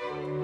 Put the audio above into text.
Bye.